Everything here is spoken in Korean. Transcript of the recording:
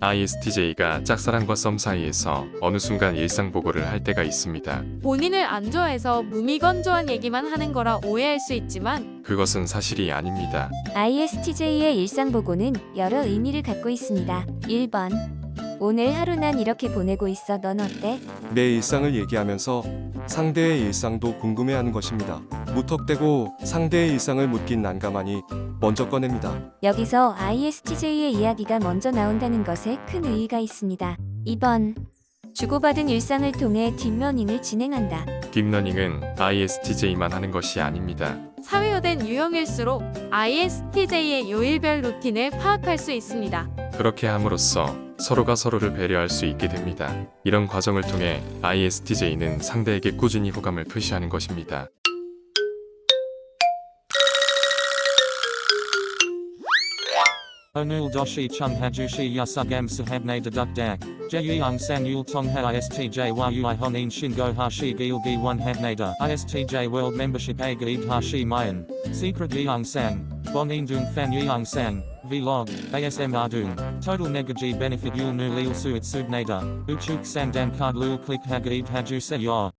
ISTJ가 짝사랑과 썸 사이에서 어느 순간 일상 보고를 할 때가 있습니다. 본인을 안 좋아해서 무미건조한 얘기만 하는 거라 오해할 수 있지만 그것은 사실이 아닙니다. ISTJ의 일상 보고는 여러 의미를 갖고 있습니다. 1번 오늘 하루 난 이렇게 보내고 있어 넌 어때? 내 일상을 얘기하면서 상대의 일상도 궁금해하는 것입니다. 무턱대고 상대의 일상을 묻긴 난감하니 먼저 꺼냅니다. 여기서 ISTJ의 이야기가 먼저 나온다는 것에 큰 의의가 있습니다. 2번 주고받은 일상을 통해 딥러닝을 진행한다. 딥러닝은 ISTJ만 하는 것이 아닙니다. 사회화된 유형일수록 ISTJ의 요일별 루틴을 파악할 수 있습니다. 그렇게 함으로써 서로가 서로를 배려할 수 있게 됩니다. 이런 과정을 통해 ISTJ는 상대에게 꾸준히 호감을 표시하는 것입니다. Onul doshi chung hajushi yasugam sahabne deduk dak. Jeyung san yul tong ha istj yui honin shingo hashi gilgi one habnada. Istj world membership a gaid hashi mayan. Secret yeung sang. Bonin dung fan yeung sang. Vlog. ASM ardung. Total negaji benefit yul nu lil suit subnada. Uchuk sandan card lul click hagaid haju se.